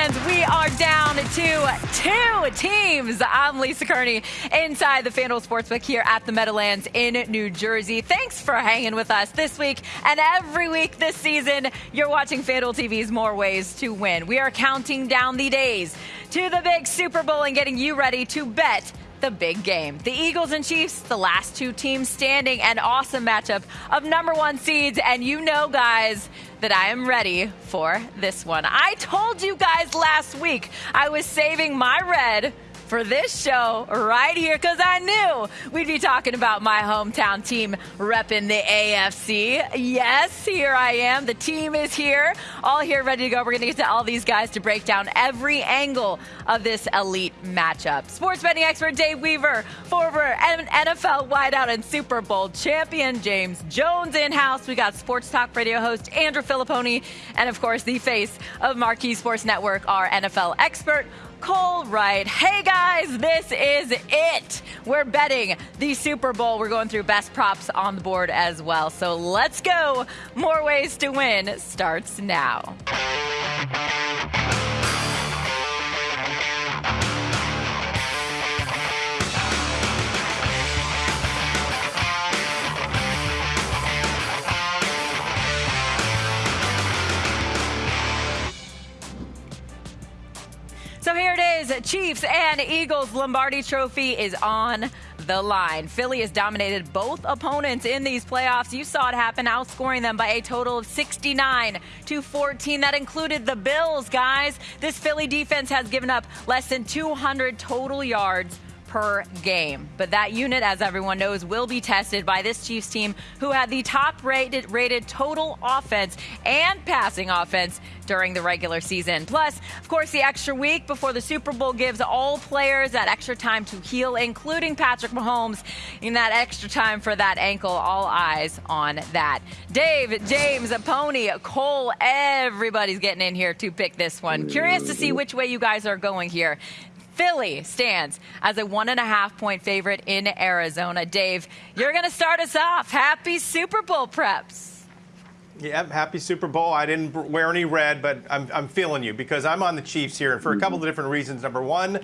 fans, we are down to two teams. I'm Lisa Kerney inside the FanDuel Sportsbook here at the Meadowlands in New Jersey. Thanks for hanging with us this week and every week this season. You're watching FanDuel TV's More Ways to Win. We are counting down the days to the big Super Bowl and getting you ready to bet the big game. The Eagles and Chiefs, the last two teams standing, an awesome matchup of number one seeds. And you know, guys, that I am ready for this one. I told you guys last week I was saving my red for this show right here because I knew we'd be talking about my hometown team repping the AFC. Yes, here I am. The team is here, all here ready to go. We're going to get to all these guys to break down every angle of this elite matchup. Sports betting expert Dave Weaver, former NFL wideout and Super Bowl champion James Jones in house. We got sports talk radio host Andrew Fillipponi, and of course, the face of Marquee Sports Network, our NFL expert. Cole Wright. Hey guys, this is it. We're betting the Super Bowl. We're going through best props on the board as well. So let's go. More ways to win starts now. Chiefs and Eagles Lombardi Trophy is on the line. Philly has dominated both opponents in these playoffs. You saw it happen, outscoring them by a total of 69 to 14. That included the Bills, guys. This Philly defense has given up less than 200 total yards per game. But that unit, as everyone knows, will be tested by this Chiefs team who had the top rated, rated total offense and passing offense during the regular season. Plus, of course, the extra week before the Super Bowl gives all players that extra time to heal, including Patrick Mahomes, in that extra time for that ankle. All eyes on that. Dave, James, a Pony, Cole, everybody's getting in here to pick this one. Curious to see which way you guys are going here. Philly stands as a one and a half point favorite in Arizona. Dave, you're going to start us off. Happy Super Bowl preps. Yeah, happy Super Bowl. I didn't wear any red, but I'm, I'm feeling you because I'm on the Chiefs here, and for a couple of different reasons. Number one,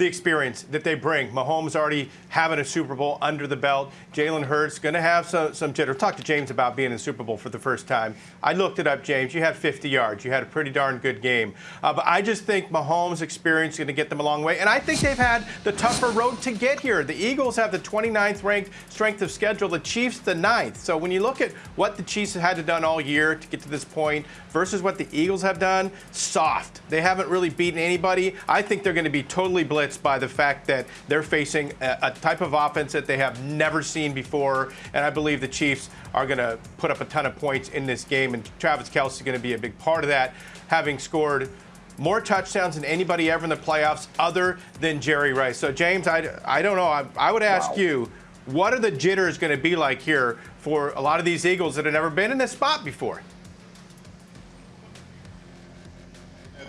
the experience that they bring. Mahomes already having a Super Bowl under the belt. Jalen Hurts going to have some, some jitter. Talk to James about being in Super Bowl for the first time. I looked it up, James. You had 50 yards. You had a pretty darn good game. Uh, but I just think Mahomes' experience is going to get them a long way. And I think they've had the tougher road to get here. The Eagles have the 29th ranked strength of schedule, the Chiefs the 9th. So when you look at what the Chiefs have had to done all year to get to this point versus what the Eagles have done, soft. They haven't really beaten anybody. I think they're going to be totally blitzed by the fact that they're facing a, a type of offense that they have never seen before. And I believe the Chiefs are going to put up a ton of points in this game. And Travis Kelce is going to be a big part of that, having scored more touchdowns than anybody ever in the playoffs other than Jerry Rice. So, James, I, I don't know. I, I would ask wow. you, what are the jitters going to be like here for a lot of these Eagles that have never been in this spot before?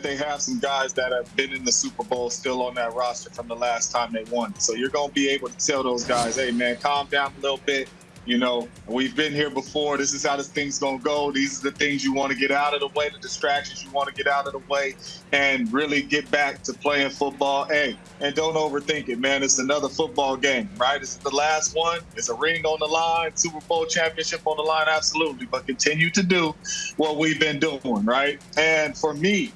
They have some guys that have been in the Super Bowl still on that roster from the last time they won. So you're going to be able to tell those guys, hey, man, calm down a little bit. You know, we've been here before. This is how this thing's going to go. These are the things you want to get out of the way, the distractions you want to get out of the way, and really get back to playing football. Hey, and don't overthink it, man. It's another football game, right? It's the last one. It's a ring on the line, Super Bowl championship on the line, absolutely. But continue to do what we've been doing, right? And for me,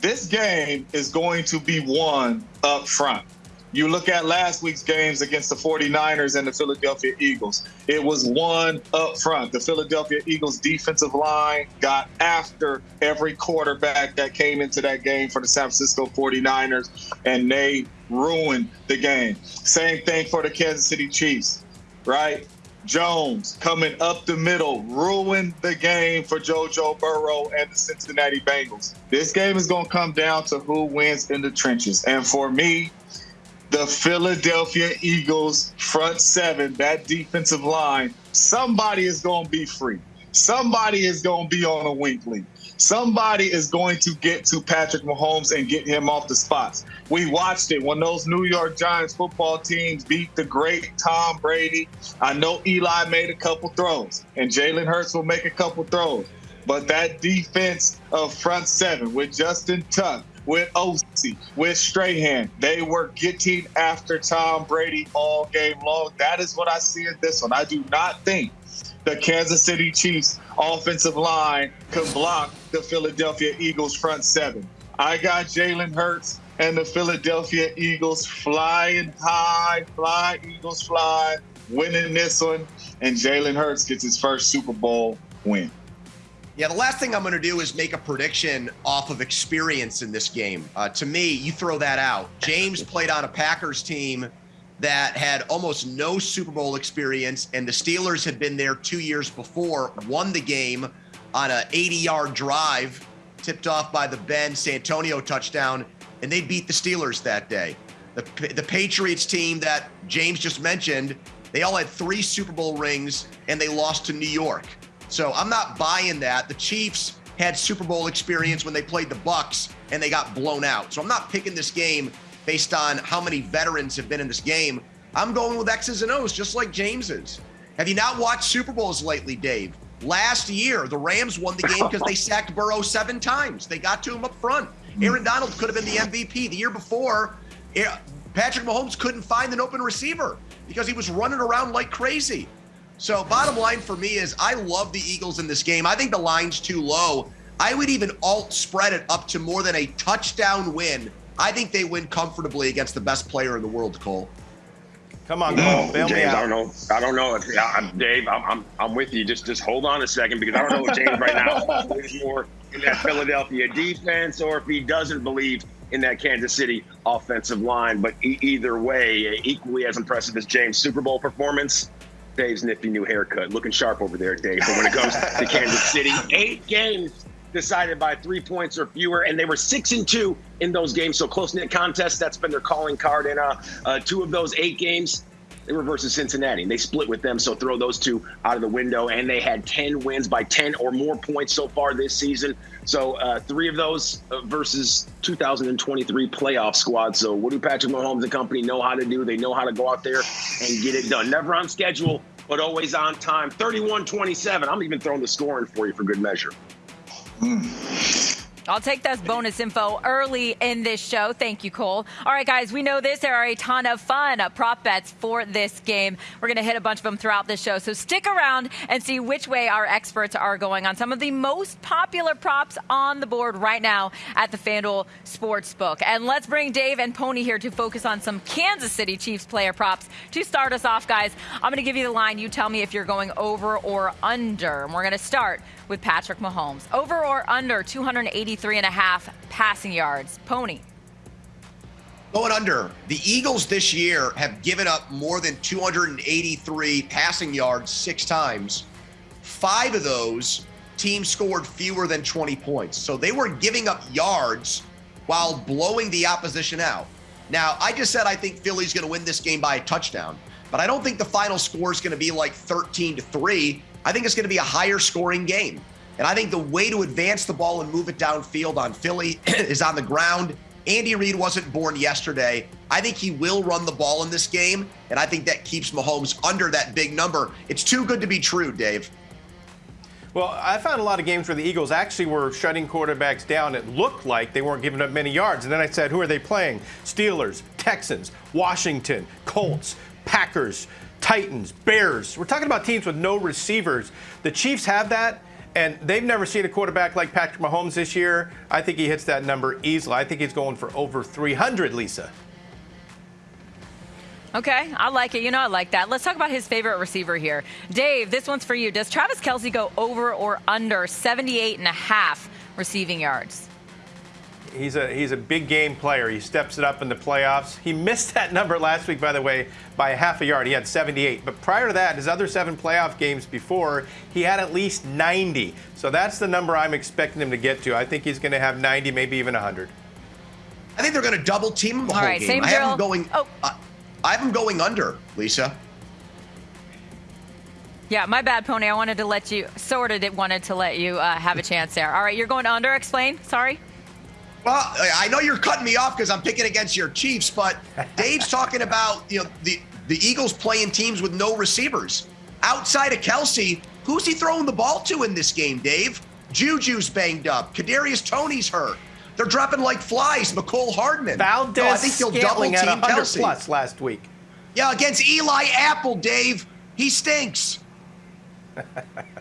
this game is going to be won up front. You look at last week's games against the 49ers and the Philadelphia Eagles. It was won up front. The Philadelphia Eagles defensive line got after every quarterback that came into that game for the San Francisco 49ers, and they ruined the game. Same thing for the Kansas City Chiefs, right? Jones coming up the middle, ruined the game for JoJo Burrow and the Cincinnati Bengals. This game is going to come down to who wins in the trenches. And for me, the Philadelphia Eagles front seven, that defensive line, somebody is going to be free. Somebody is going to be on a lead. Somebody is going to get to Patrick Mahomes and get him off the spots. We watched it when those New York Giants football teams beat the great Tom Brady. I know Eli made a couple throws, and Jalen Hurts will make a couple throws. But that defense of front seven with Justin Tuck, with Osi, with Strahan. They were getting after Tom Brady all game long. That is what I see in this one. I do not think the Kansas City Chiefs offensive line can block the Philadelphia Eagles front seven. I got Jalen Hurts and the Philadelphia Eagles flying high, fly Eagles fly, winning this one, and Jalen Hurts gets his first Super Bowl win. Yeah, the last thing I'm going to do is make a prediction off of experience in this game. Uh, to me, you throw that out. James played on a Packers team that had almost no Super Bowl experience, and the Steelers had been there two years before, won the game on an 80 yard drive, tipped off by the Ben Santonio touchdown, and they beat the Steelers that day. The, the Patriots team that James just mentioned, they all had three Super Bowl rings, and they lost to New York. So I'm not buying that. The Chiefs had Super Bowl experience when they played the Bucks and they got blown out. So I'm not picking this game based on how many veterans have been in this game. I'm going with X's and O's, just like James is. Have you not watched Super Bowls lately, Dave? Last year, the Rams won the game because they sacked Burrow seven times. They got to him up front. Aaron Donald could have been the MVP. The year before, eh, Patrick Mahomes couldn't find an open receiver because he was running around like crazy. So, bottom line for me is I love the Eagles in this game. I think the line's too low. I would even alt spread it up to more than a touchdown win. I think they win comfortably against the best player in the world, Cole. Come on, Cole. James, I don't know. I don't know if I'm Dave. I'm, I'm, I'm with you. Just just hold on a second because I don't know if James right now is more in that Philadelphia defense or if he doesn't believe in that Kansas City offensive line. But e- either way, equally as impressive as James' Super Bowl performance, Dave's nifty new haircut. Looking sharp over there, Dave. But when it comes to Kansas City, eight games decided by three points or fewer, and they were six and two in those games. So close knit contests. That's been their calling card. in uh, uh, two of those eight games, they were versus Cincinnati, and they split with them. So throw those two out of the window. And they had 10 wins by 10 or more points so far this season. So uh, three of those uh, versus 2023 playoff squad. So what do Patrick Mahomes and company know how to do? They know how to go out there and get it done. Never on schedule, but always on time. 31-27. I'm even throwing the scoring for you for good measure. I'll take that bonus info early in this show. Thank you, Cole. All right, guys, we know this. There are a ton of fun prop bets for this game. We're going to hit a bunch of them throughout this show. So stick around and see which way our experts are going on some of the most popular props on the board right now at the FanDuel Sportsbook. And let's bring Dave and Pony here to focus on some Kansas City Chiefs player props. To start us off, guys, I'm going to give you the line. You tell me if you're going over or under. And we're going to start with Patrick Mahomes. Over or under 283 and a half passing yards. Pony. Going under. The Eagles this year have given up more than 283 passing yards six times. Five of those teams scored fewer than 20 points. So they were giving up yards while blowing the opposition out. Now, I just said I think Philly's going to win this game by a touchdown, but I don't think the final score is going to be like 13 to 3. I think it's going to be a higher scoring game. And I think the way to advance the ball and move it downfield on Philly is on the ground. Andy Reid wasn't born yesterday. I think he will run the ball in this game, and I think that keeps Mahomes under that big number. It's too good to be true, Dave. Well, I found a lot of games where the Eagles actually were shutting quarterbacks down. It looked like they weren't giving up many yards. And then I said, who are they playing? Steelers, Texans, Washington, Colts, Packers, Titans, Bears. We're talking about teams with no receivers. The Chiefs have that. And they've never seen a quarterback like Patrick Mahomes this year. I think he hits that number easily. I think he's going for over 300, Lisa. Okay, I like it. You know, I like that. Let's talk about his favorite receiver here. Dave, this one's for you. Does Travis Kelce go over or under 78 and a half receiving yards? He's a he's a big game player. He steps it up in the playoffs. He missed that number last week, by the way, by half a yard. He had 78. But prior to that, his other seven playoff games before, he had at least 90. So that's the number I'm expecting him to get to. I think he's going to have 90, maybe even 100. I think they're going to double team him the All whole right, game. Same I have him going. Oh. Uh, I have him going under, Lisa. Yeah, my bad, Pony. I wanted to let you, sort of wanted to let you uh, have a chance there. All right, you're going under. Explain. Sorry. Well, I know you're cutting me off because I'm picking against your Chiefs, but Dave's talking about you know the the Eagles playing teams with no receivers outside of Kelce. Who's he throwing the ball to in this game, Dave? Juju's banged up. Kadarius Toney's hurt. They're dropping like flies. Mecole Hardman. Valdez no, I think he'll double team 100 plus last week. Yeah, against Eli Apple, Dave. He stinks.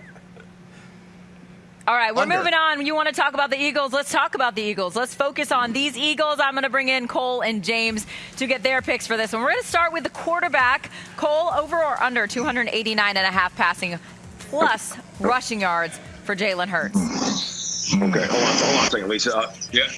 All right, we're Under. moving on. You want to talk about the Eagles? Let's talk about the Eagles. Let's focus on these Eagles. I'm going to bring in Cole and James to get their picks for this one. We're going to start with the quarterback. Cole, over or under 289 and a half passing plus rushing yards for Jalen Hurts. Okay, hold on, hold on a second, Lisa. Uh, yeah,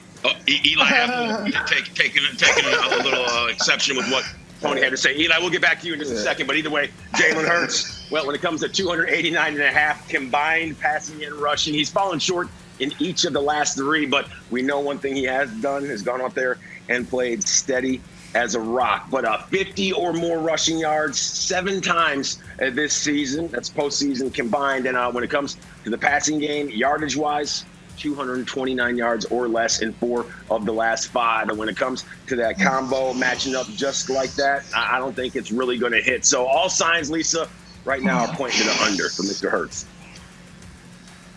E- Eli Apple take, taking taking a little uh, exception with what Tony had to say. Eli, we'll get back to you in just a second, but either way, Jalen Hurts. Well, when it comes to 289 and a half combined passing and rushing, he's fallen short in each of the last three. But we know one thing he has done has gone out there and played steady as a rock. But uh, 50 or more rushing yards seven times uh, this season. That's postseason combined. And uh, when it comes to the passing game, yardage wise, 229 yards or less in four of the last five. And when it comes to that combo matching up just like that, I I don't think it's really going to hit. So all signs, Lisa, right now are pointing to the under for Mr. Hurts.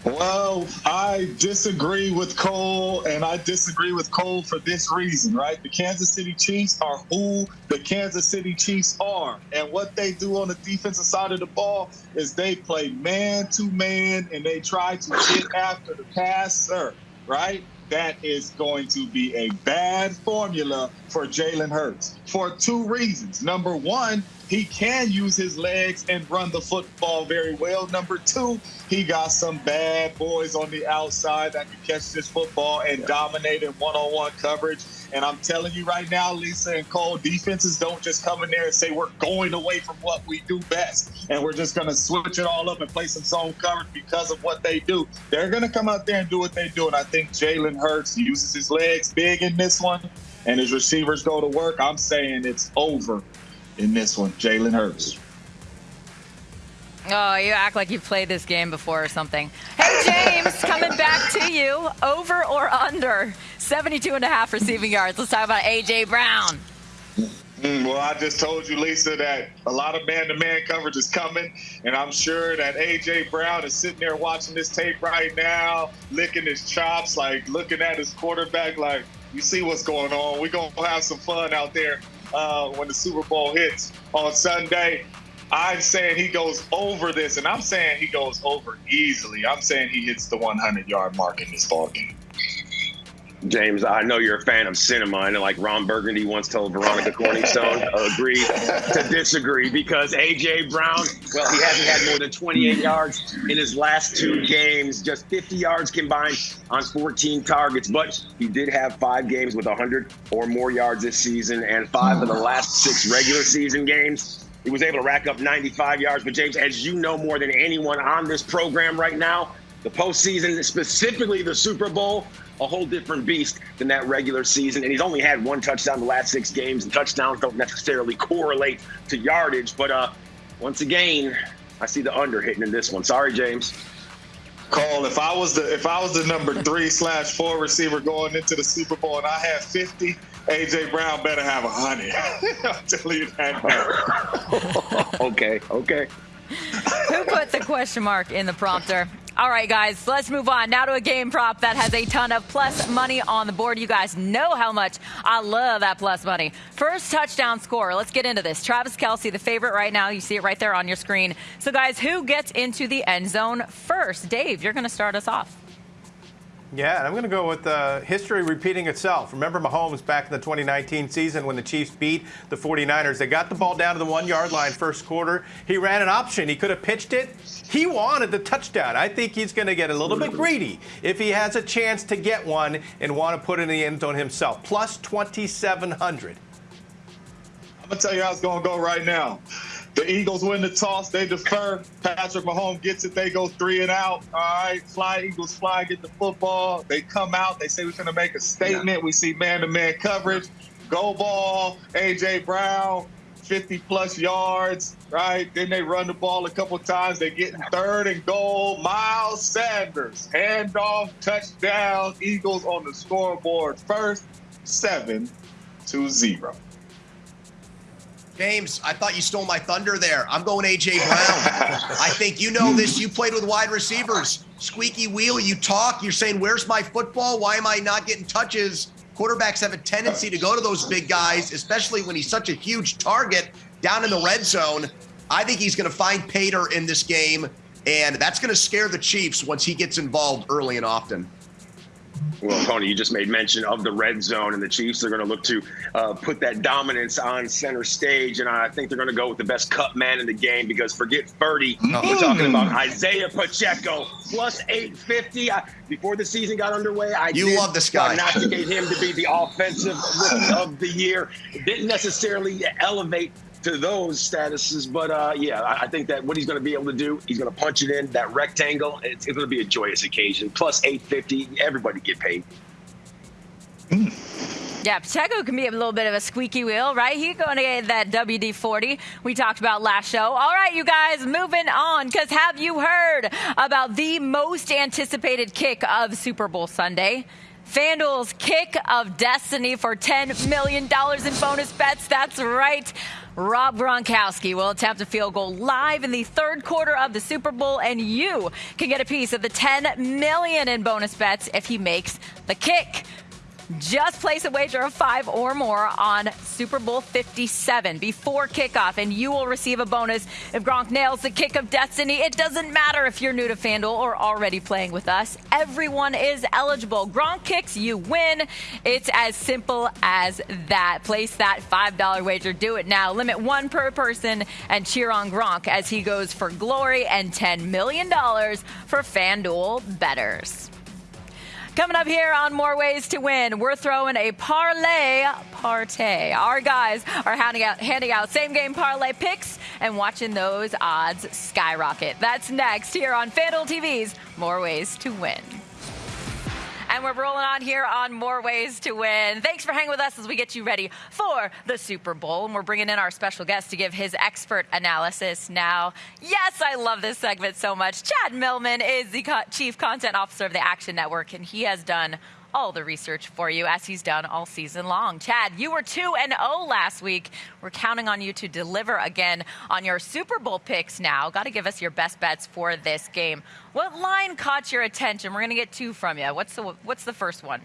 Well, I disagree with Cole, and I disagree with Cole for this reason, right? The Kansas City Chiefs are who the Kansas City Chiefs are. And what they do on the defensive side of the ball is they play man to man and they try to get after the passer, right? That is going to be a bad formula for Jalen Hurts for two reasons. Number one, he can use his legs and run the football very well. Number two, he got some bad boys on the outside that can catch this football and dominate in one-on-one coverage. And I'm telling you right now, Lisa and Cole, defenses don't just come in there and say we're going away from what we do best and we're just going to switch it all up and play some zone coverage because of what they do. They're going to come out there and do what they do. And I think Jalen Hurts uses his legs big in this one and his receivers go to work. I'm saying it's over in this one, Jalen Hurts. Oh, you act like you've played this game before or something. Hey, James, coming back to you. Over or under 72 and a half receiving yards. Let's talk about A.J. Brown. Mm, well, I just told you, Lisa, that a lot of man-to-man coverage is coming, and I'm sure that AJ Brown is sitting there watching this tape right now, licking his chops, like looking at his quarterback, like, you see what's going on. We're gonna have some fun out there uh, when the Super Bowl hits on Sunday. I'm saying he goes over this, and I'm saying he goes over easily. I'm saying he hits the 100 yard mark in this ball game. James, I know you're a fan of cinema, and like Ron Burgundy once told Veronica Corningstone, agree to disagree because AJ Brown, well, he hasn't had more than 28 yards in his last two games, just 50 yards combined on 14 targets. But he did have five games with 100 or more yards this season, and five of the last six regular season games. He was able to rack up 95 yards. But James, as you know more than anyone on this program right now, the postseason, specifically the Super Bowl, a whole different beast than that regular season. And he's only had one touchdown the last six games, and touchdowns don't necessarily correlate to yardage. But uh, once again, I see the under hitting in this one. Sorry, James. Cole, if I was the if I was the number three slash four receiver going into the Super Bowl and I had 50, AJ Brown better have a 100. I'll tell you that okay, okay. Who put the question mark in the prompter? All right, guys, let's move on now to a game prop that has a ton of plus money on the board. You guys know how much I love that plus money. First touchdown score. Let's get into this. Travis Kelce, the favorite right now. You see it right there on your screen. So, guys, who gets into the end zone first? Dave, you're going to start us off. Yeah, and I'm going to go with uh, history repeating itself. Remember Mahomes back in the 2019 season when the Chiefs beat the 49ers? They got the ball down to the one yard line first quarter. He ran an option. He could have pitched it. He wanted the touchdown. I think he's going to get a little bit greedy if he has a chance to get one and want to put in the end zone himself. Plus 2,700. I'm gonna tell you how it's gonna go right now. The Eagles win the toss, they defer. Patrick Mahomes gets it, they go three and out. All right, fly Eagles fly, get the football. They come out, they say we're gonna make a statement. We see man-to-man coverage, go ball, AJ Brown, 50 plus yards, right? Then they run the ball a couple times. They get in third and goal. Miles Sanders, handoff, touchdown. Eagles on the scoreboard first, seven to zero. James, I thought you stole my thunder there. I'm going AJ Brown. I think you know this. You played with wide receivers. Squeaky wheel, you talk. You're saying, Where's my football? Why am I not getting touches? Quarterbacks have a tendency to go to those big guys, especially when he's such a huge target down in the red zone. I think he's going to find Pater in this game, and that's going to scare the Chiefs once he gets involved early and often. Well, Tony, you just made mention of the red zone, and the Chiefs are going to look to uh, put that dominance on center stage. And I think they're going to go with the best cut man in the game because forget 30. Mm. We're talking about Isaiah Pacheco plus 850. I, before the season got underway, I you love this guy. Not to get him to be the offensive rookie of the year. Didn't necessarily elevate to those statuses. But uh, yeah, I think that what he's going to be able to do, he's going to punch it in that rectangle. It's, it's going to be a joyous occasion. Plus 850, everybody get paid. Yeah, Pacheco can be a little bit of a squeaky wheel, right? He's going to get that WD 40 we talked about last show. All right, you guys, moving on, because have you heard about the most anticipated kick of Super Bowl Sunday? FanDuel's kick of destiny for $10 million in bonus bets. That's right. Rob Gronkowski will attempt a field goal live in the third quarter of the Super Bowl, and you can get a piece of the 10 million in bonus bets if he makes the kick. Just place a wager of five or more on Super Bowl 57 before kickoff, and you will receive a bonus if Gronk nails the kick of destiny. It doesn't matter if you're new to FanDuel or already playing with us. Everyone is eligible. Gronk kicks, you win. It's as simple as that. Place that $5 wager. Do it now. Limit one per person and cheer on Gronk as he goes for glory and $10 million for FanDuel betters. Coming up here on More Ways to Win, we're throwing a parlay partay. Our guys are handing out, handing out same game parlay picks and watching those odds skyrocket. That's next here on FanDuel TV's More Ways to Win. And we're rolling on here on More Ways to Win. Thanks for hanging with us as we get you ready for the Super Bowl. And we're bringing in our special guest to give his expert analysis now. Yes, I love this segment so much. Chad Millman is the Chief Content Officer of the Action Network, and he has done all the research for you as he's done all season long. Chad, you were 2 and 0 last week. We're counting on you to deliver again on your Super Bowl picks now. Got to give us your best bets for this game. What line caught your attention? We're going to get two from you. What's the what's the first one?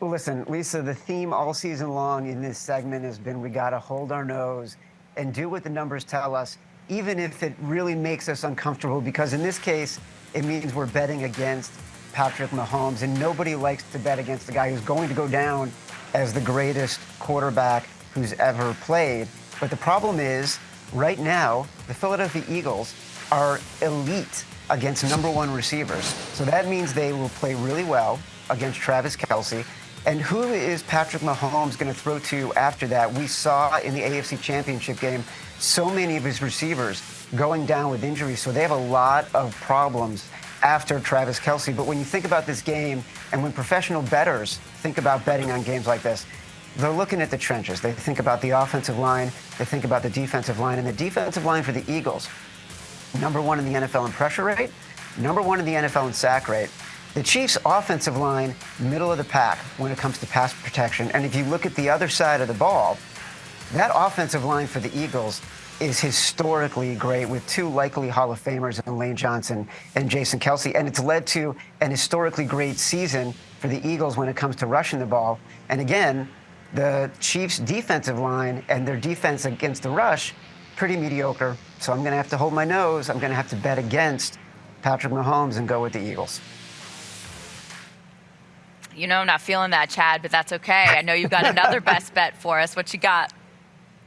Well, listen, Lisa, the theme all season long in this segment has been we got to hold our nose and do what the numbers tell us, even if it really makes us uncomfortable, because in this case, it means we're betting against Patrick Mahomes, and nobody likes to bet against the guy who's going to go down as the greatest quarterback who's ever played. But the problem is, right now, the Philadelphia Eagles are elite against number one receivers. So that means they will play really well against Travis Kelce. And who is Patrick Mahomes going to throw to after that? We saw in the AFC Championship game so many of his receivers going down with injuries. So they have a lot of problems after Travis Kelce. But when you think about this game, and when professional bettors think about betting on games like this, they're looking at the trenches. They think about the offensive line, they think about the defensive line, and the defensive line for the Eagles, number one in the NFL in pressure rate, number one in the NFL in sack rate. The Chiefs' offensive line, middle of the pack when it comes to pass protection. And if you look at the other side of the ball, that offensive line for the Eagles is historically great with two likely Hall of Famers in Lane Johnson and Jason Kelce. And it's led to an historically great season for the Eagles when it comes to rushing the ball. And again, the Chiefs' defensive line and their defense against the rush, pretty mediocre. So I'm going to have to hold my nose. I'm going to have to bet against Patrick Mahomes and go with the Eagles. You know, I'm not feeling that, Chad, but that's okay. I know you've got another best bet for us. What you got?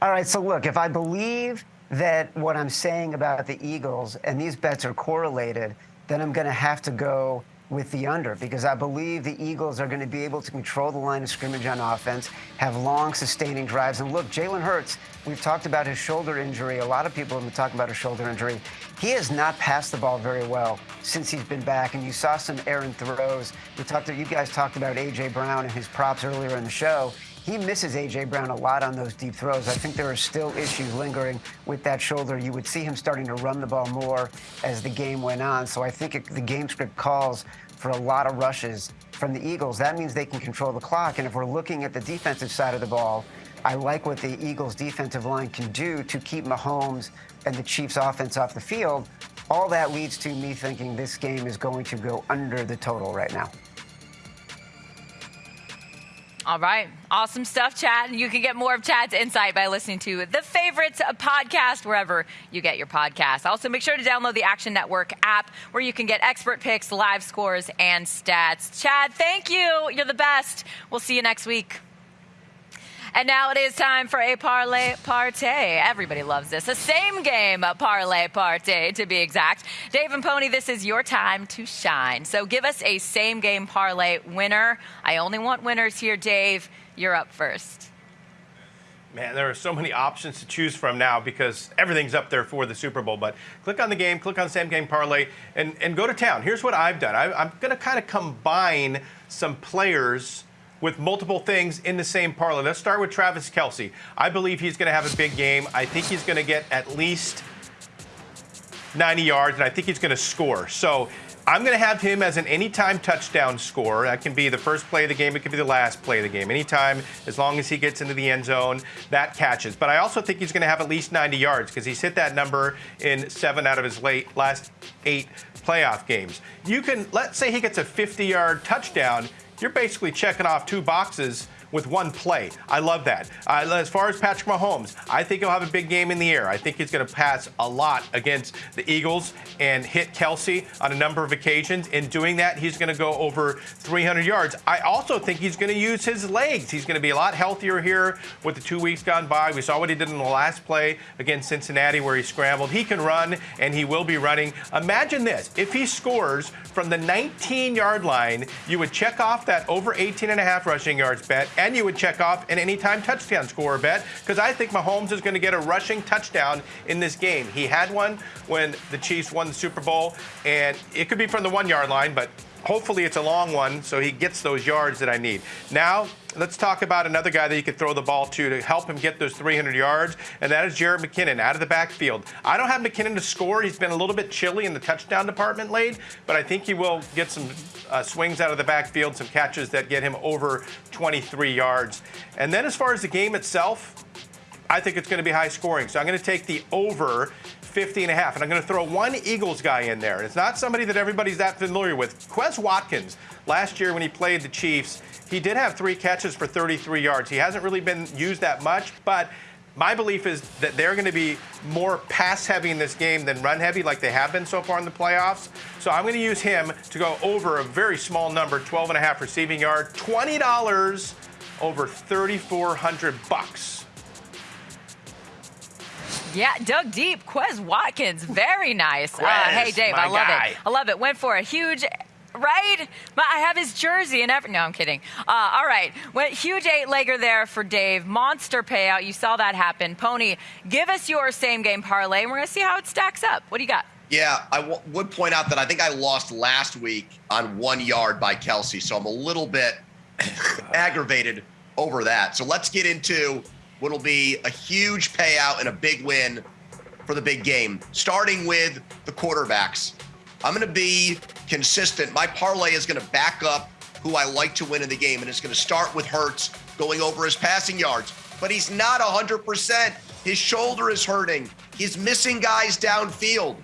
All right, so look, if I believe that what I'm saying about the Eagles and these bets are correlated, then I'm going to have to go with the under because I believe the Eagles are going to be able to control the line of scrimmage on offense, have long, sustaining drives. And look, Jalen Hurts, we've talked about his shoulder injury. A lot of people have been talking about his shoulder injury. He has not passed the ball very well since he's been back. And you saw some errant throws. We talked, you guys talked about A.J. Brown and his props earlier in the show he misses A.J. Brown a lot on those deep throws. I think there are still issues lingering with that shoulder. You would see him starting to run the ball more as the game went on. So I think it, the game script calls for a lot of rushes from the Eagles. That means they can control the clock. And if we're looking at the defensive side of the ball, I like what the Eagles' defensive line can do to keep Mahomes and the Chiefs' offense off the field. All that leads to me thinking this game is going to go under the total right now. All right. Awesome stuff, Chad. You can get more of Chad's insight by listening to the Favorites podcast wherever you get your podcasts. Also, make sure to download the Action Network app where you can get expert picks, live scores, and stats. Chad, thank you. You're the best. We'll see you next week. And now it is time for a parlay party. Everybody loves this. A same game parlay party, to be exact. Dave and Pony, this is your time to shine. So give us a same game parlay winner. I only want winners here, Dave. You're up first. Man, there are so many options to choose from now because everything's up there for the Super Bowl. But click on the game, click on same game parlay, and, and go to town. Here's what I've done I, I'm going to kind of combine some players with multiple things in the same parlay. Let's start with Travis Kelce. I believe he's going to have a big game. I think he's going to get at least 90 yards, and I think he's going to score. So I'm going to have him as an anytime touchdown scorer. That can be the first play of the game, it could be the last play of the game. Anytime, as long as he gets into the end zone, that catches. But I also think he's going to have at least 90 yards because he's hit that number in seven out of his late last eight playoff games. You can, let's say he gets a 50 yard touchdown you're basically checking off two boxes with one play. I love that. Uh, as far as Patrick Mahomes, I think he'll have a big game in the air. I think he's going to pass a lot against the Eagles and hit Kelce on a number of occasions. In doing that, he's going to go over 300 yards. I also think he's going to use his legs. He's going to be a lot healthier here with the two weeks gone by. We saw what he did in the last play against Cincinnati where he scrambled. He can run and he will be running. Imagine this if he scores from the 19 yard line, you would check off that over 18 and a half rushing yards bet and you would check off an anytime touchdown scorer bet because I think Mahomes is going to get a rushing touchdown in this game. He had one when the Chiefs won the Super Bowl, and it could be from the one yard line, but hopefully it's a long one so he gets those yards that I need. Now, let's talk about another guy that you could throw the ball to to help him get those 300 yards, and that is Jerick McKinnon out of the backfield. I don't have McKinnon to score. He's been a little bit chilly in the touchdown department late, but I think he will get some uh, swings out of the backfield, some catches that get him over 23 yards. And then as far as the game itself, I think it's going to be high scoring. So I'm going to take the over 50 and a half. And I'm going to throw one Eagles guy in there. It's not somebody that everybody's that familiar with. Quez Watkins, last year when he played the Chiefs, he did have three catches for 33 yards. He hasn't really been used that much, but my belief is that they're going to be more pass heavy in this game than run heavy like they have been so far in the playoffs. So I'm going to use him to go over a very small number, 12 and a half receiving yard, $20 over 3400 bucks. Yeah, dug deep. Quez Watkins, very nice. Quez, uh, hey, Dave, I love guy. it. I love it. Went for a huge right? I have his jersey and every. No, I'm kidding. Uh, all right, went huge eight legger there for Dave. Monster payout. You saw that happen. Pony, give us your same game parlay, and we're gonna see how it stacks up. What do you got? Yeah, I w- would point out that I think I lost last week on one yard by Kelce, so I'm a little bit aggravated over that. So let's get into what'll be a huge payout and a big win for the big game, starting with the quarterbacks. I'm going to be consistent. My parlay is going to back up who I like to win in the game, and it's going to start with Hurts going over his passing yards. But he's not 100%. His shoulder is hurting. He's missing guys downfield.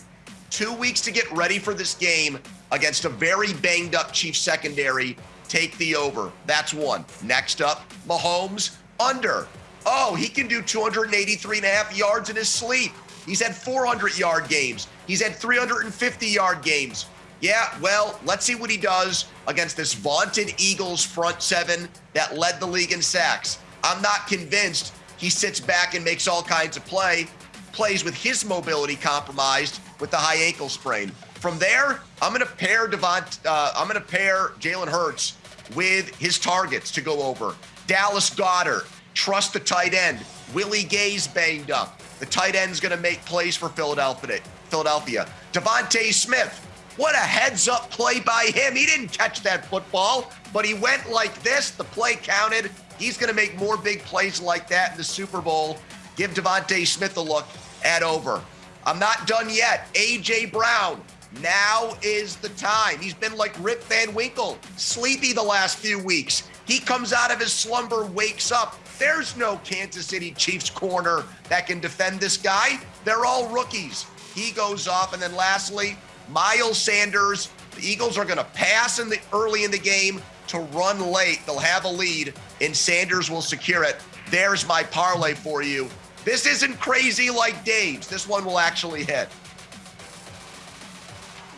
Two weeks to get ready for this game against a very banged up Chiefs secondary. Take the over. That's one. Next up, Mahomes under. Oh, he can do 283 and a half yards in his sleep. He's had 400 yard games. He's had 350 yard games. Yeah, well, let's see what he does against this vaunted Eagles front seven that led the league in sacks. I'm not convinced he sits back and makes all kinds of play, plays with his mobility compromised with the high ankle sprain. From there, I'm going to pair Devont, uh, I'm going to pair Jalen Hurts with his targets to go over. Dallas Goedert, trust the tight end. Willie Gay's banged up. The tight end's going to make plays for Philadelphia. Philadelphia. DeVonta Smith. What a heads up play by him. He didn't catch that football, but he went like this. The play counted. He's going to make more big plays like that in the Super Bowl. Give DeVonta Smith a look at over. I'm not done yet. A.J. Brown. Now is the time. He's been like Rip Van Winkle, sleepy the last few weeks. He comes out of his slumber, wakes up. There's no Kansas City Chiefs corner that can defend this guy. They're all rookies. He goes off. And then lastly, Miles Sanders. The Eagles are going to pass in the early in the game to run late. They'll have a lead, and Sanders will secure it. There's my parlay for you. This isn't crazy like Dave's. This one will actually hit.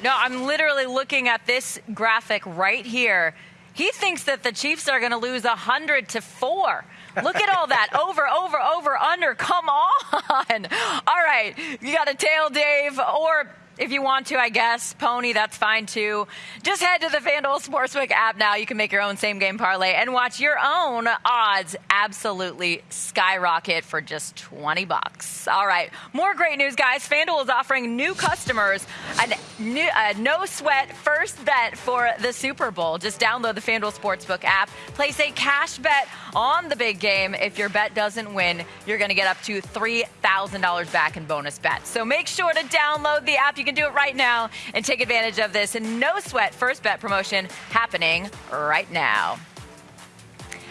No, I'm literally looking at this graphic right here. He thinks that the Chiefs are going to lose 100 to 4. Look at all that. Over, over, over, under. Come on. All right. You got a tail, Dave, or if you want to, I guess. Pony, that's fine too. Just head to the FanDuel Sportsbook app now. You can make your own same game parlay and watch your own odds absolutely skyrocket for just 20 bucks. All right. More great news, guys. FanDuel is offering new customers a, new, a no sweat first bet for the Super Bowl. Just download the FanDuel Sportsbook app, place a cash bet on the big game. If your bet doesn't win, you're going to get up to $3,000 back in bonus bets. So make sure to download the app. You can do it right now and take advantage of this no sweat first bet promotion happening right now.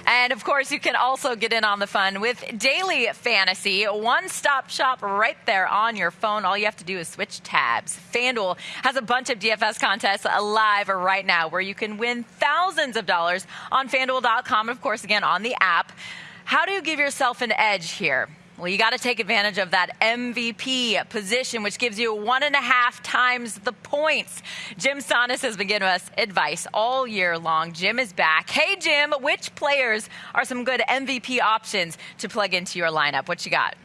And of course, you can also get in on the fun with Daily Fantasy, one stop shop right there on your phone. All you have to do is switch tabs. FanDuel has a bunch of DFS contests live right now where you can win thousands of dollars on fanduel.com, and of course, again, on the app. How do you give yourself an edge here? Well, you got to take advantage of that MVP position, which gives you one and a half times the points. Jim Sannes has been giving us advice all year long. Jim is back. Hey, Jim, which players are some good MVP options to plug into your lineup? What you got?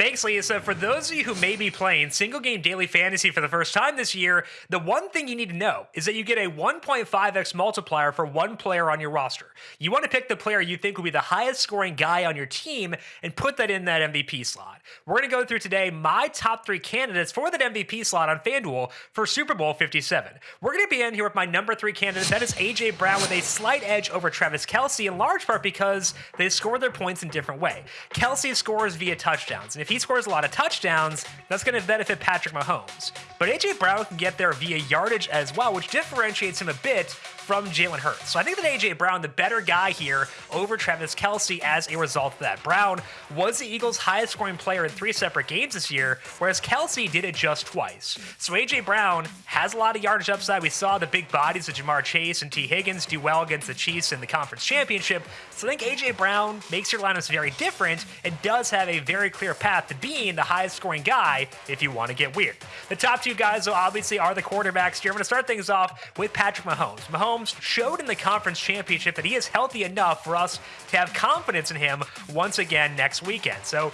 Thanks, Lisa. For those of you who may be playing single game daily fantasy for the first time this year, the one thing you need to know is that you get a 1.5x multiplier for one player on your roster. You want to pick the player you think will be the highest scoring guy on your team and put that in that MVP slot. We're going to go through today my top three candidates for that MVP slot on FanDuel for Super Bowl 57. We're going to be in here with my number three candidate. That is A.J. Brown with a slight edge over Travis Kelce, in large part because they score their points in different way. Kelce scores via touchdowns, and if he scores a lot of touchdowns, that's going to benefit Patrick Mahomes. But A.J. Brown can get there via yardage as well, which differentiates him a bit from Jalen Hurts. So I think that A.J. Brown, the better guy here over Travis Kelce as a result of that. Brown was the Eagles' highest scoring player in three separate games this year, whereas Kelce did it just twice. So A.J. Brown has a lot of yardage upside. We saw the big bodies of Jamar Chase and Tee Higgins do well against the Chiefs in the conference championship. So I think A.J. Brown makes your lineups very different and does have a very clear path to being the highest scoring guy if you want to get weird. The top two guys, though, obviously are the quarterbacks here. I'm going to start things off with Patrick. Mahomes Mahomes showed in the conference championship that he is healthy enough for us to have confidence in him once again next weekend. So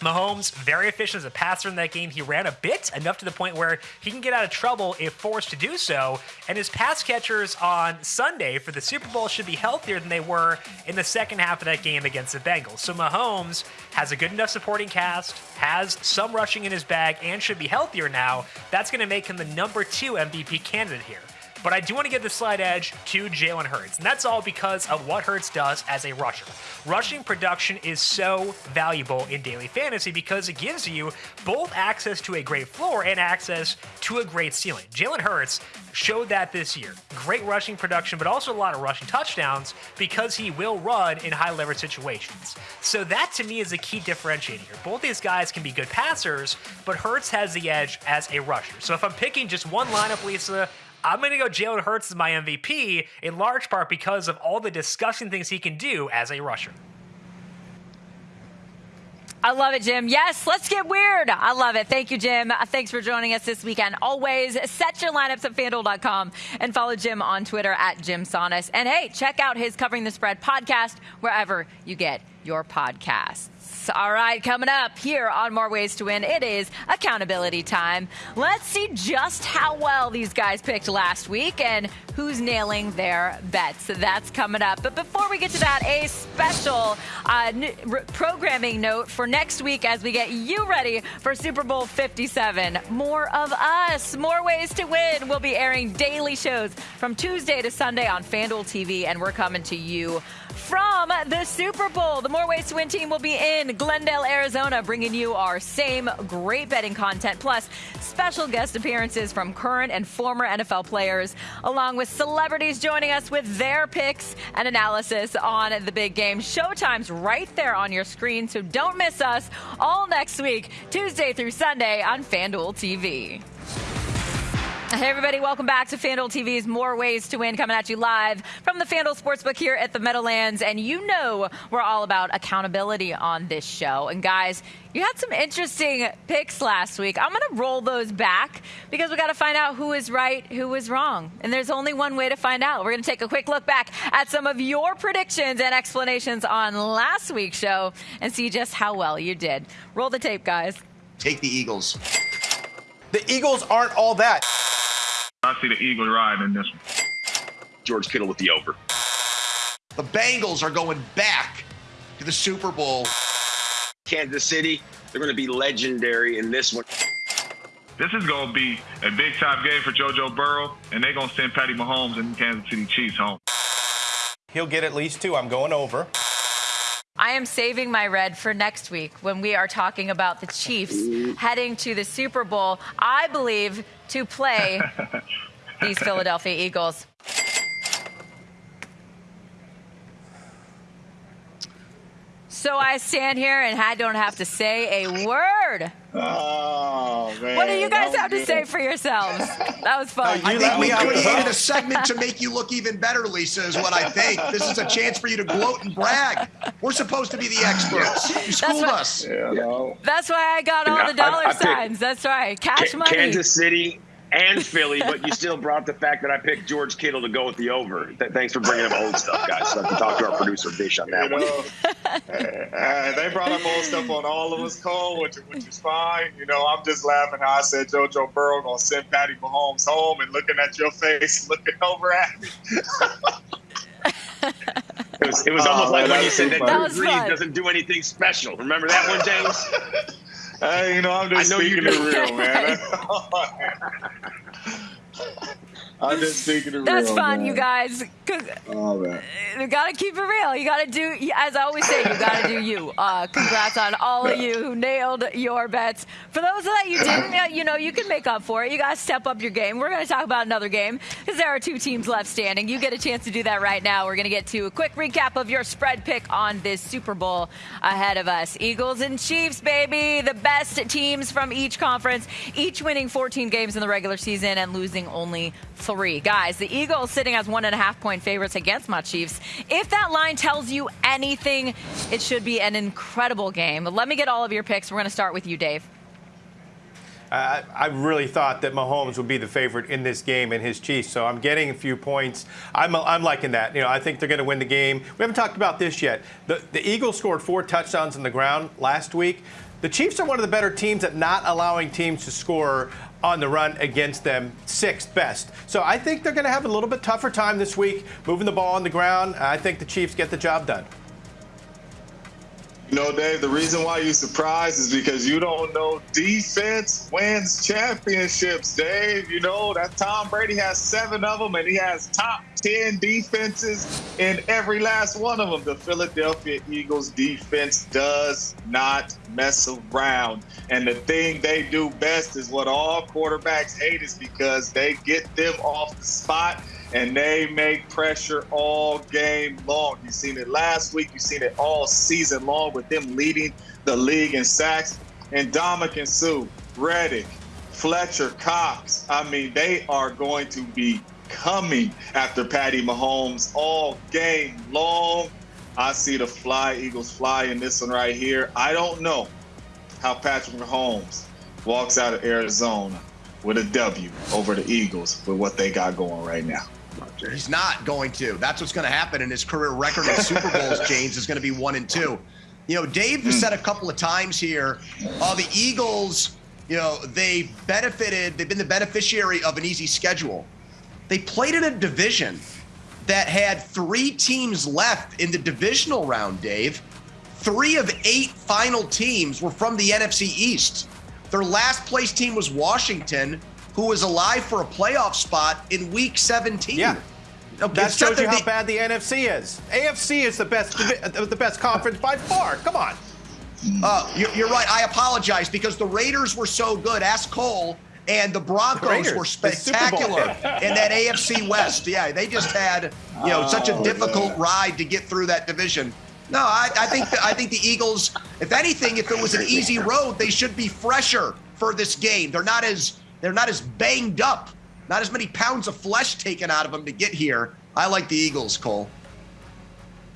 Mahomes, very efficient as a passer in that game. He ran a bit, enough to the point where he can get out of trouble if forced to do so. And his pass catchers on Sunday for the Super Bowl should be healthier than they were in the second half of that game against the Bengals. So Mahomes has a good enough supporting cast, has some rushing in his bag, and should be healthier now. That's going to make him the number two MVP candidate here. But I do want to give the slight edge to Jalen Hurts, and that's all because of what Hurts does as a rusher. Rushing production is so valuable in daily fantasy because it gives you both access to a great floor and access to a great ceiling. Jalen Hurts showed that this year. Great rushing production, but also a lot of rushing touchdowns because he will run in high leverage situations. So that to me is a key differentiator here. Both these guys can be good passers, but Hurts has the edge as a rusher. So if I'm picking just one lineup, Lisa, I'm going to go Jalen Hurts as my MVP in large part because of all the disgusting things he can do as a rusher. I love it, Jim. Yes, let's get weird. I love it. Thank you, Jim. Uh, thanks for joining us this weekend. Always set your lineups at fanduel.com and follow Jim on Twitter at Jim Sannes. And hey, check out his Covering the Spread podcast wherever you get your podcasts. All right, coming up here on More Ways to Win, it is accountability time. Let's see just how well these guys picked last week and who's nailing their bets. So that's coming up. But before we get to that, a special uh, programming note for next week as we get you ready for Super Bowl 57. More of us, more ways to win. We'll be airing daily shows from Tuesday to Sunday on FanDuel TV, and we're coming to you from the Super Bowl. The More Ways to Win team will be in Glendale, Arizona, bringing you our same great betting content, plus special guest appearances from current and former NFL players, along with celebrities joining us with their picks and analysis on the big game. Showtime's right there on your screen, so don't miss us all next week, Tuesday through Sunday on FanDuel TV. Hey, everybody, welcome back to FanDuel TV's More Ways to Win, coming at you live from the FanDuel Sportsbook here at the Meadowlands. And you know we're all about accountability on this show. And guys, you had some interesting picks last week. I'm going to roll those back because we got to find out who is right, who is wrong. And there's only one way to find out. We're going to take a quick look back at some of your predictions and explanations on last week's show and see just how well you did. Roll the tape, guys. Take the Eagles. The Eagles aren't all that. I see the Eagles riding in this one. George Kittle with the over. The Bengals are going back to the Super Bowl. Kansas City, they're going to be legendary in this one. This is going to be a big time game for JoJo Burrow, and they're going to send Patty Mahomes and Kansas City Chiefs home. He'll get at least two. I'm going over. I am saving my red for next week when we are talking about the Chiefs heading to the Super Bowl. I believe to play these Philadelphia Eagles. So I stand here and I don't have to say a word. Oh man. What do you guys that have to was say for yourselves? That was fun. I You think we me out with created a segment to make you look even better, Lisa, is what I think. This is a chance for you to gloat and brag. We're supposed to be the experts. You schooled what- us. Yeah, no. That's why I got all the dollar I picked- signs. That's right. Cash Ka- money. Kansas City and Philly, but you still brought the fact that I picked George Kittle to go with the over. Th- thanks for bringing up old stuff, guys. So I have to talk to our producer Dish on You that one. know, uh, they brought up old stuff on all of us, Cole, which, which is fine. You know, I'm just laughing how I said JoJo Burrow gonna send Patty Mahomes home and looking at your face, looking over at me. It was, it was almost like when you said that funny. Drew Brees doesn't do anything special. Remember that one, James? Hey, you know, I'm just I know you speaking do. it real, man. I'm just speaking it That's real. fun, man. you guys. 'Cause Oh. You gotta keep it real. You gotta do, as I always say, you gotta do you. Uh, congrats on all of you who nailed your bets. For those that you didn't, you know, you can make up for it. You gotta step up your game. We're gonna talk about another game because there are two teams left standing. You get a chance to do that right now. We're gonna get to a quick recap of your spread pick on this Super Bowl ahead of us. Eagles and Chiefs, baby, the best teams from each conference, each winning 14 games in the regular season and losing only three. Guys, the Eagles sitting as one and a half point favorites against my Chiefs. If that line tells you anything, it should be an incredible game. But let me get all of your picks. We're going to start with you, Dave. I, I really thought that Mahomes would be the favorite in this game and his Chiefs, so I'm getting a few points. I'm, I'm liking that. You know, I think they're going to win the game. We haven't talked about this yet. The, the Eagles scored four touchdowns on the ground last week. The Chiefs are one of the better teams at not allowing teams to score on the run against them, sixth best. So I think they're going to have a little bit tougher time this week moving the ball on the ground. I think the Chiefs get the job done. You know, Dave, the reason why you surprised is because you don't know defense wins championships, Dave. You know, that Tom Brady has seven of them, and he has top 10 defenses in every last one of them. The Philadelphia Eagles defense does not mess around. And the thing they do best is what all quarterbacks hate is because they get them off the spot and they make pressure all game long. You've seen it last week. You've seen it all season long with them leading the league in sacks. And Dominic and Sue, Reddick, Fletcher, Cox. I mean, they are going to be coming after Patty Mahomes all game long. I see the fly Eagles fly in this one right here. I don't know how Patrick Mahomes walks out of Arizona with a W over the Eagles with what they got going right now. He's not going to. That's what's going to happen. And his career record in Super Bowls, James, is going to be one and two. You know, Dave has said a couple of times here, uh, the Eagles, you know, they benefited, they've been the beneficiary of an easy schedule. They played in a division that had three teams left in the divisional round, Dave. Three of eight final teams were from the NFC East. Their last place team was Washington, who was alive for a playoff spot in week 17. Yeah. that shows you how bad the NFC is. AFC is the best, the best conference by far. Come on. Uh, you're, you're, right. I apologize because the Raiders were so good. Ask Cole. And the Broncos the were spectacular in that AFC West. Yeah, they just had you know such a oh, difficult ride to get through that division. No, I, I think the, I think the Eagles. If anything, if it was an easy road, they should be fresher for this game. They're not as they're not as banged up. Not as many pounds of flesh taken out of them to get here. I like the Eagles, Cole.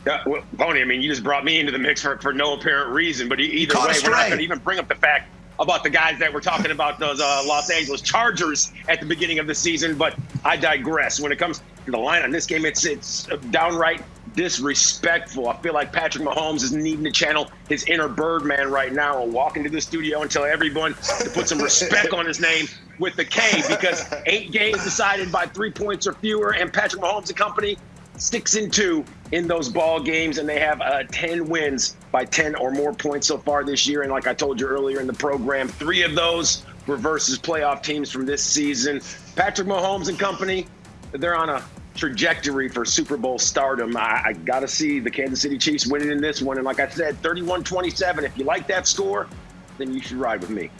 Yeah, well, Pony, I mean, you just brought me into the mix for, for no apparent reason. But either way, we're not going to even bring up the fact about the guys that we're talking about, those uh, Los Angeles Chargers at the beginning of the season. But I digress. When it comes to the line on this game, it's it's downright disrespectful. I feel like Patrick Mahomes is needing to channel his inner Birdman right now and walk into the studio and tell everyone to put some respect on his name with the K because eight games decided by three points or fewer, and Patrick Mahomes and company six and two in those ball games, and they have uh, 10 wins by 10 or more points so far this year. And like I told you earlier in the program, three of those were versus playoff teams from this season. Patrick Mahomes and company, they're on a trajectory for Super Bowl stardom. I, I got to see the Kansas City Chiefs winning in this one. And like I said, 31 27. If you like that score, then you should ride with me.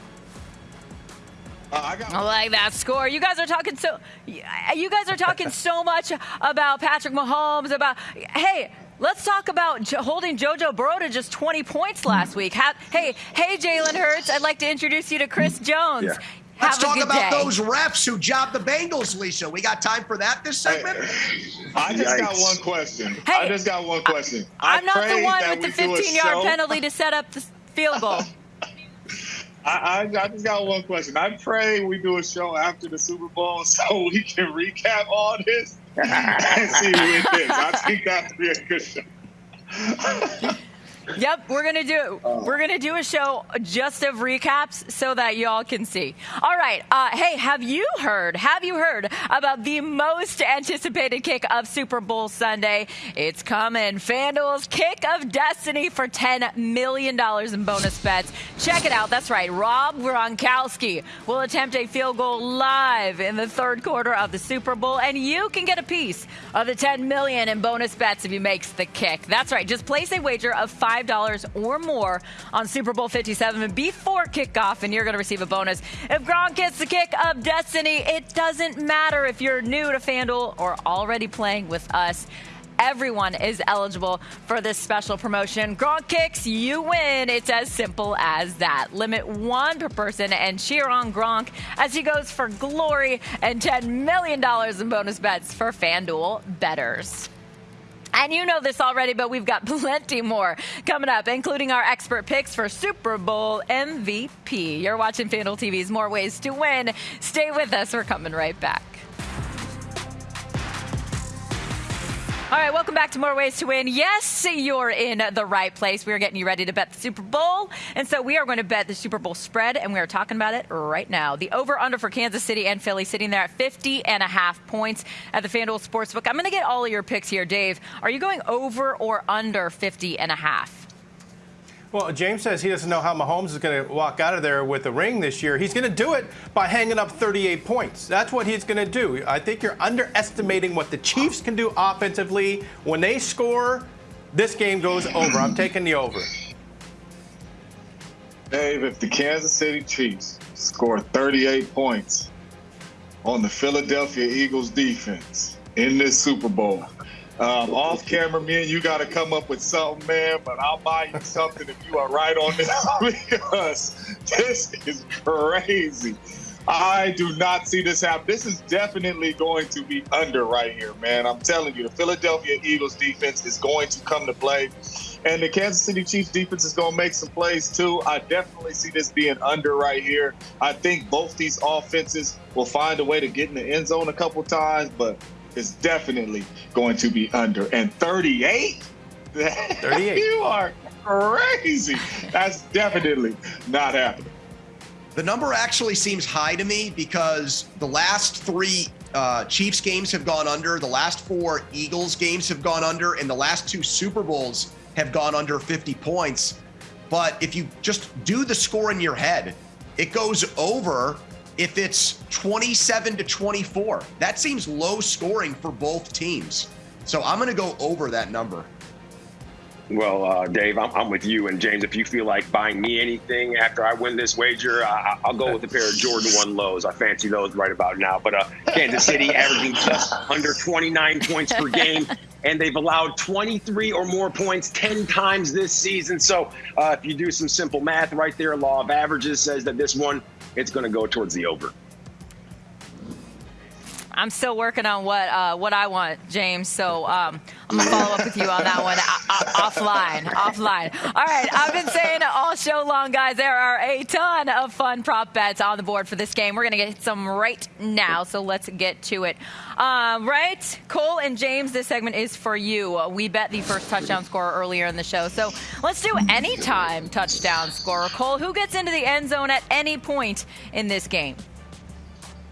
Uh, I, got- I like that score. You guys are talking so. You guys are talking so much about Patrick Mahomes. About hey, Let's talk about holding JoJo Burrow to just 20 points last week. hey, hey, Jalen Hurts. I'd like to introduce you to Chris Jones. Yeah. Let's talk about day. those refs who jobbed the Bengals, Lisa. We got time for that this segment? I just Yikes. got one question. Hey, I just got one question. I, am not the one with the 15 yard penalty to set up the field goal. I, I, I, just got one question. I pray we do a show after the Super Bowl so we can recap all this and see who it is. I think that would be a good show. Yep, we're gonna do oh. we're gonna do a show just of recaps so that y'all can see. All right, uh, hey, have you heard? Have you heard about the most anticipated kick of Super Bowl Sunday? It's coming. FanDuel's Kick of Destiny for ten million dollars in bonus bets. Check it out. That's right. Rob Gronkowski will attempt a field goal live in the third quarter of the Super Bowl, and you can get a piece of the ten million in bonus bets if he makes the kick. That's right. Just place a wager of five $5 or more on Super Bowl 57 before kickoff, and you're going to receive a bonus. If Gronk gets the kick of destiny, it doesn't matter if you're new to FanDuel or already playing with us. Everyone is eligible for this special promotion. Gronk kicks, you win. It's as simple as that. Limit one per person and cheer on Gronk as he goes for glory and $10 million in bonus bets for FanDuel bettors. And you know this already, but we've got plenty more coming up, including our expert picks for Super Bowl MVP. You're watching FanDuel TV's More Ways to Win. Stay with us. We're coming right back. All right, welcome back to More Ways to Win. Yes, you're in the right place. We are getting you ready to bet the Super Bowl. And so we are going to bet the Super Bowl spread, and we are talking about it right now. The over under for Kansas City and Philly sitting there at 50 and a half points at the FanDuel Sportsbook. I'm going to get all of your picks here, Dave. Are you going over or under 50 and a half? Well, James says he doesn't know how Mahomes is going to walk out of there with a ring this year. He's going to do it by hanging up 38 points. That's what he's going to do. I think you're underestimating what the Chiefs can do offensively. When they score, this game goes over. I'm taking the over. Dave, if the Kansas City Chiefs score 38 points on the Philadelphia Eagles defense in this Super Bowl, um, off camera, me and you got to come up with something, man. But I'll buy you something if you are right on this because this is crazy. I do not see this happen. This is definitely going to be under right here, man. I'm telling you, the Philadelphia Eagles defense is going to come to play. And the Kansas City Chiefs defense is going to make some plays too. I definitely see this being under right here. I think both these offenses will find a way to get in the end zone a couple times, but is definitely going to be under. And 38? 38. you are crazy. That's definitely not happening. The number actually seems high to me because the last three uh, Chiefs games have gone under, the last four Eagles games have gone under, and the last two Super Bowls have gone under 50 points. But if you just do the score in your head, it goes over if it's 27 to 24. That seems low scoring for both teams. So I'm going to go over that number. Well, uh, Dave, I'm, I'm, with you. And James, if you feel like buying me anything after I win this wager, I, will go with a pair of Jordan 1 lows. I fancy those right about now. But uh, Kansas City averaging just under 29 points per game. And they've allowed 23 or more points 10 times this season. So uh, if you do some simple math right there, law of averages says that this one, it's going to go towards the over. I'm still working on what uh, what I want, James. So um, I'm gonna follow up with you on that one uh, offline. Offline. All right. I've been saying all show long, guys. There are a ton of fun prop bets on the board for this game. We're gonna get some right now. So let's get to it. Uh, right, Cole and James. This segment is for you. We bet the first touchdown scorer earlier in the show. So let's do anytime touchdown scorer. Cole, who gets into the end zone at any point in this game?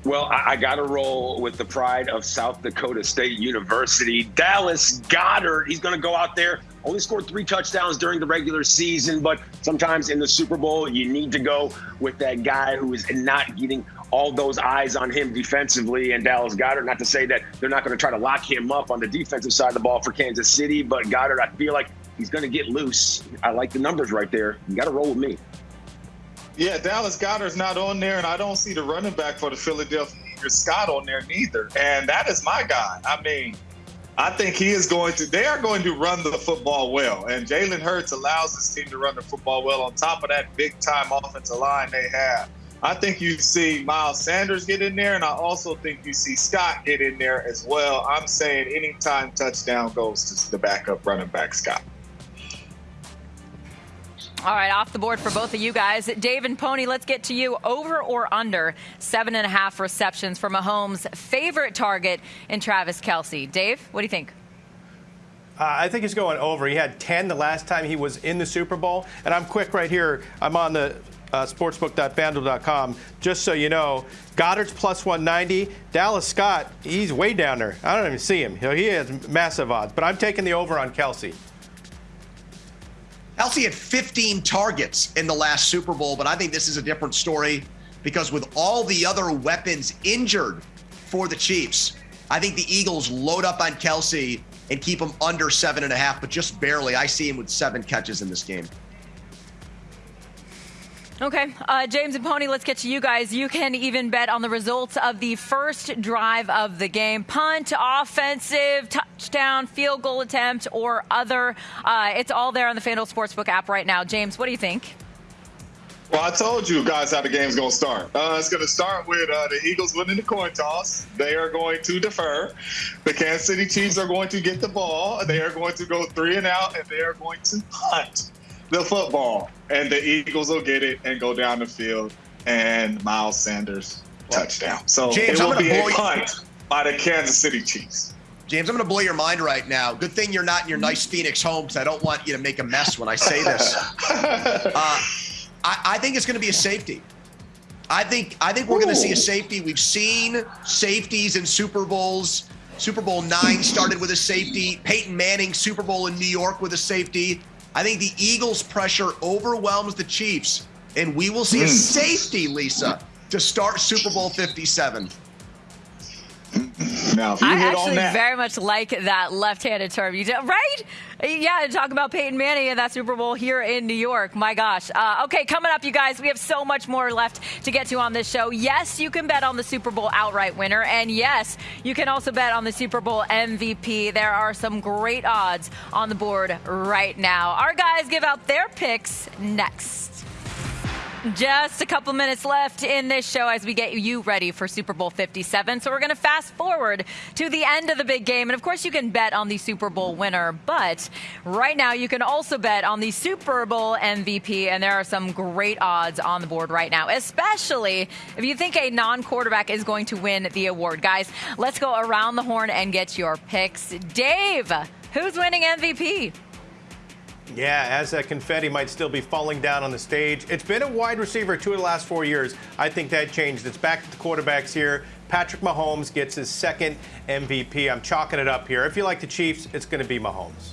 Well, I, I got to roll with the pride of South Dakota State University. Dallas Goedert, he's going to go out there. Only scored three touchdowns during the regular season, but sometimes in the Super Bowl, you need to go with that guy who is not getting all those eyes on him defensively. And Dallas Goedert, not to say that they're not going to try to lock him up on the defensive side of the ball for Kansas City, but Goedert, I feel like he's going to get loose. I like the numbers right there. You got to roll with me. Yeah, Dallas Goedert's not on there, and I don't see the running back for the Philadelphia Eagles, Scott, on there neither. And that is my guy. I mean, I think he is going to, they are going to run the football well. And Jalen Hurts allows this team to run the football well on top of that big time offensive line they have. I think you see Miles Sanders get in there, and I also think you see Scott get in there as well. I'm saying anytime touchdown goes to the backup running back, Scott. All right, off the board for both of you guys. Dave and Pony, let's get to you. Over or under seven and a half receptions for Mahomes' favorite target in Travis Kelce. Dave, what do you think? Uh, I think he's going over. He had 10 the last time he was in the Super Bowl. And I'm quick right here. I'm on the uh, sportsbook.fanduel.com. Just so you know, Goedert's plus 190. Dallas Scott, he's way down there. I don't even see him. He has massive odds. But I'm taking the over on Kelce. Kelce had 15 targets in the last Super Bowl, but I think this is a different story because with all the other weapons injured for the Chiefs, I think the Eagles load up on Kelce and keep him under seven and a half, but just barely. I see him with seven catches in this game. Okay, uh, James and Pony, let's get to you guys. You can even bet on the results of the first drive of the game punt, offensive, touchdown, field goal attempt, or other. Uh, it's all there on the FanDuel Sportsbook app right now. James, what do you think? Well, I told you guys how the game's going to start. Uh, it's going to start with uh, the Eagles winning the coin toss. They are going to defer. The Kansas City Chiefs are going to get the ball. They are going to go three and out, and they are going to punt the football, and the Eagles will get it and go down the field, and Miles Sanders touchdown. So James, it will be a punt by the Kansas City Chiefs. James, I'm going to blow your mind right now. Good thing you're not in your nice Phoenix home because I don't want you to make a mess when I say this. uh, I, I think it's going to be a safety. I think I think we're going to see a safety. We've seen safeties in Super Bowls. Super Bowl nine started with a safety. Peyton Manning Super Bowl in New York with a safety. I think the Eagles' pressure overwhelms the Chiefs, and we will see mm. a hmm. safety, Lisa, to start Super Bowl 57. Now, I actually very much like that left-handed term. You did, right? Yeah, talk about Peyton Manning and that Super Bowl here in New York. My gosh. Uh, okay, coming up, you guys, we have so much more left to get to on this show. Yes, you can bet on the Super Bowl outright winner, and yes, you can also bet on the Super Bowl MVP. There are some great odds on the board right now. Our guys give out their picks next. Just a couple minutes left in this show as we get you ready for Super Bowl 57. So we're going to fast forward to the end of the big game. And of course, you can bet on the Super Bowl winner. But right now, you can also bet on the Super Bowl MVP. And there are some great odds on the board right now, especially if you think a non quarterback is going to win the award. Guys, let's go around the horn and get your picks. Dave, who's winning MVP? Yeah, as that confetti might still be falling down on the stage. It's been a wide receiver two of the last four years. I think that changed. It's back to the quarterbacks here. Patrick Mahomes gets his second MVP. I'm chalking it up here. If you like the Chiefs, it's going to be Mahomes.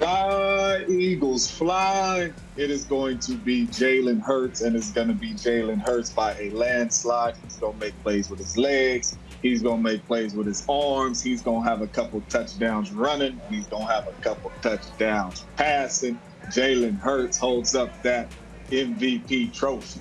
The Eagles fly, it is going to be Jalen Hurts, and it's going to be Jalen Hurts by a landslide. He's going to make plays with his legs. He's going to make plays with his arms. He's going to have a couple touchdowns running. He's going to have a couple touchdowns passing. Jalen Hurts holds up that MVP trophy.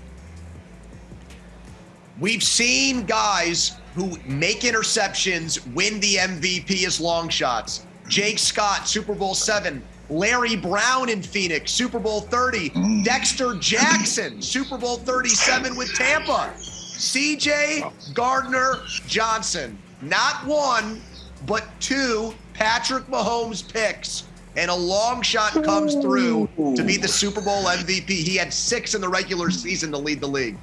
We've seen guys who make interceptions win the MVP as long shots. Jake Scott, Super Bowl seven. Larry Brown in Phoenix, Super Bowl 30. Mm. Dexter Jackson, Super Bowl 37 with Tampa. CJ Gardner Johnson, not one, but two Patrick Mahomes picks. And a long shot comes through to be the Super Bowl MVP. He had six in the regular season to lead the league.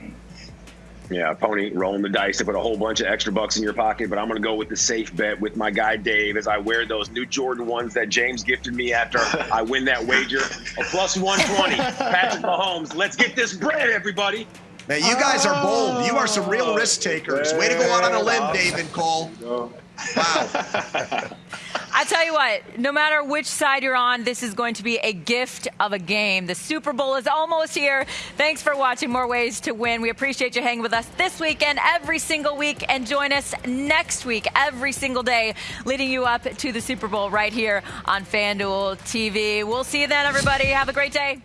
Yeah, Pony rolling the dice to put a whole bunch of extra bucks in your pocket, but I'm going to go with the safe bet with my guy Dave as I wear those new Jordan ones that James gifted me after I win that wager. A plus 120, Patrick Mahomes. Let's get this bread, everybody. Man, you guys are bold. You are some real oh, risk takers. Way to go out on a limb, Dave and Cole. Wow. I tell you what, no matter which side you're on, this is going to be a gift of a game. The Super Bowl is almost here. Thanks for watching More Ways to Win. We appreciate you hanging with us this weekend, every single week, and join us next week, every single day, leading you up to the Super Bowl right here on FanDuel TV. We'll see you then, everybody. Have a great day.